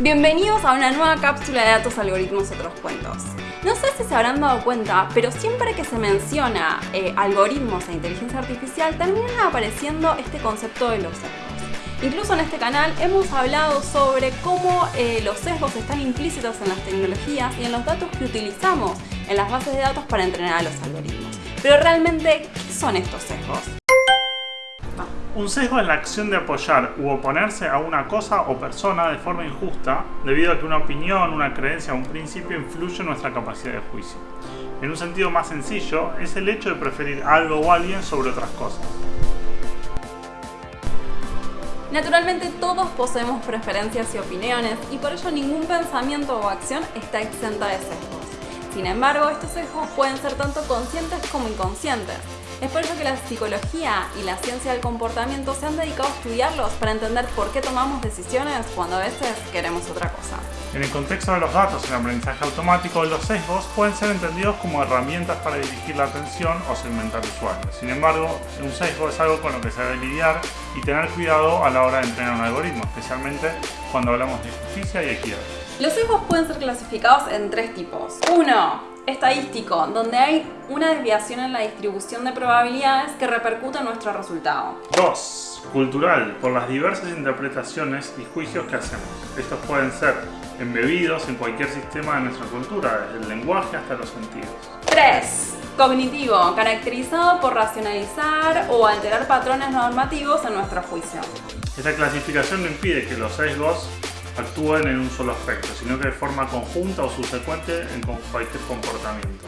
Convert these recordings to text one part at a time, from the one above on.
Bienvenidos a una nueva cápsula de datos, algoritmos, otros cuentos. No sé si se habrán dado cuenta, pero siempre que se menciona eh, algoritmos e inteligencia artificial, termina apareciendo este concepto de los sesgos. Incluso en este canal hemos hablado sobre cómo eh, los sesgos están implícitos en las tecnologías y en los datos que utilizamos en las bases de datos para entrenar a los algoritmos. Pero realmente, ¿qué son estos sesgos? Un sesgo es la acción de apoyar u oponerse a una cosa o persona de forma injusta debido a que una opinión, una creencia o un principio influye en nuestra capacidad de juicio. En un sentido más sencillo, es el hecho de preferir algo o alguien sobre otras cosas. Naturalmente todos poseemos preferencias y opiniones y por ello ningún pensamiento o acción está exenta de sesgos. Sin embargo, estos sesgos pueden ser tanto conscientes como inconscientes. Es por eso que la psicología y la ciencia del comportamiento se han dedicado a estudiarlos para entender por qué tomamos decisiones cuando a veces queremos otra cosa. En el contexto de los datos en aprendizaje automático, los sesgos pueden ser entendidos como herramientas para dirigir la atención o segmentar usuarios. Sin embargo, un sesgo es algo con lo que se debe lidiar y tener cuidado a la hora de entrenar un algoritmo, especialmente cuando hablamos de justicia y equidad. Los sesgos pueden ser clasificados en tres tipos. Uno, estadístico, donde hay una desviación en la distribución de probabilidades que repercute en nuestro resultado. 2. Cultural, por las diversas interpretaciones y juicios que hacemos. Estos pueden ser embebidos en cualquier sistema de nuestra cultura, desde el lenguaje hasta los sentidos. 3. Cognitivo, caracterizado por racionalizar o alterar patrones normativos en nuestro juicio. Esta clasificación no impide que los sesgos actúen en un solo aspecto, sino que de forma conjunta o subsecuente en cualquier comportamiento.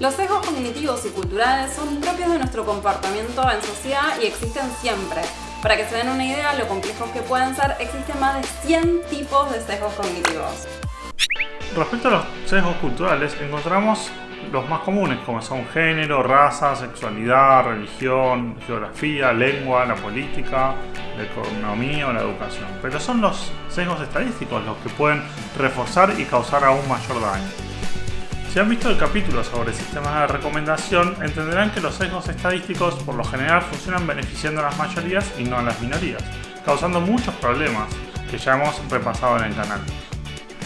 Los sesgos cognitivos y culturales son propios de nuestro comportamiento en sociedad y existen siempre. Para que se den una idea de lo complejos que pueden ser, existen más de 100 tipos de sesgos cognitivos. Respecto a los sesgos culturales, encontramos los más comunes, como son género, raza, sexualidad, religión, geografía, lengua, la política, la economía o la educación. Pero son los sesgos estadísticos los que pueden reforzar y causar aún mayor daño. Si han visto el capítulo sobre sistemas de recomendación, entenderán que los sesgos estadísticos por lo general funcionan beneficiando a las mayorías y no a las minorías, causando muchos problemas que ya hemos repasado en el canal.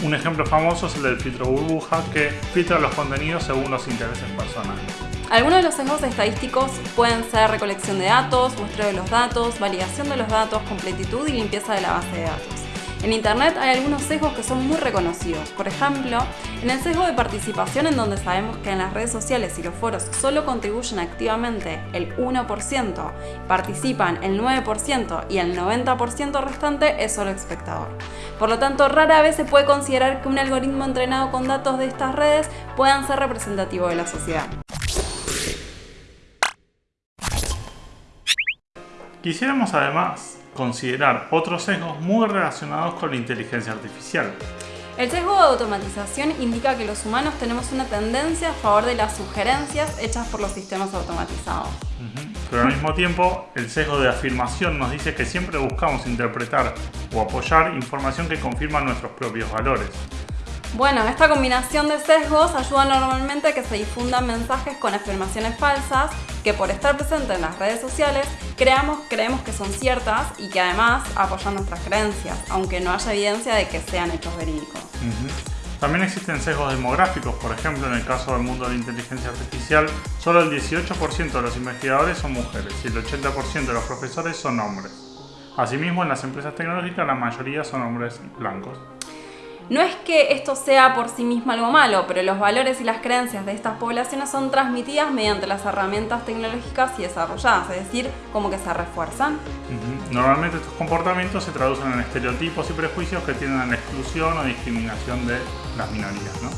Un ejemplo famoso es el del filtro burbuja que filtra los contenidos según los intereses personales. Algunos de los sesgos estadísticos pueden ser recolección de datos, muestreo de los datos, validación de los datos, completitud y limpieza de la base de datos. En Internet hay algunos sesgos que son muy reconocidos. Por ejemplo, en el sesgo de participación en donde sabemos que en las redes sociales y los foros solo contribuyen activamente el 1%, participan el 9% y el 90% restante es solo espectador. Por lo tanto, rara vez se puede considerar que un algoritmo entrenado con datos de estas redes puedan ser representativo de la sociedad. Quisiéramos además considerar otros sesgos muy relacionados con la inteligencia artificial. El sesgo de automatización indica que los humanos tenemos una tendencia a favor de las sugerencias hechas por los sistemas automatizados. Pero al mismo tiempo, el sesgo de afirmación nos dice que siempre buscamos interpretar o apoyar información que confirma nuestros propios valores. Bueno, esta combinación de sesgos ayuda normalmente a que se difundan mensajes con afirmaciones falsas que por estar presentes en las redes sociales creemos que son ciertas y que además apoyan nuestras creencias, aunque no haya evidencia de que sean hechos verídicos. También existen sesgos demográficos, por ejemplo, en el caso del mundo de la inteligencia artificial, solo el 18% de los investigadores son mujeres y el 80% de los profesores son hombres. Asimismo, en las empresas tecnológicas la mayoría son hombres blancos. No es que esto sea por sí mismo algo malo, pero los valores y las creencias de estas poblaciones son transmitidas mediante las herramientas tecnológicas y desarrolladas, es decir, como que se refuerzan. Normalmente estos comportamientos se traducen en estereotipos y prejuicios que tienden a la exclusión o discriminación de las minorías. ¿no?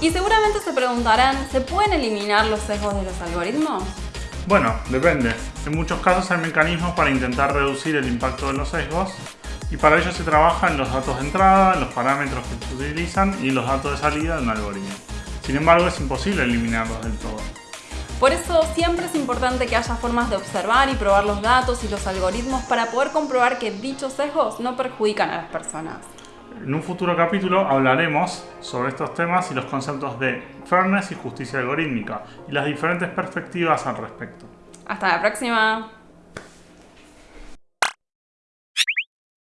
Y seguramente se preguntarán, ¿se pueden eliminar los sesgos de los algoritmos? Bueno, depende. En muchos casos hay mecanismos para intentar reducir el impacto de los sesgos y para ello se trabaja en los datos de entrada, en los parámetros que se utilizan y los datos de salida de un algoritmo. Sin embargo, es imposible eliminarlos del todo. Por eso siempre es importante que haya formas de observar y probar los datos y los algoritmos para poder comprobar que dichos sesgos no perjudican a las personas. En un futuro capítulo hablaremos sobre estos temas y los conceptos de fairness y justicia algorítmica y las diferentes perspectivas al respecto. Hasta la próxima.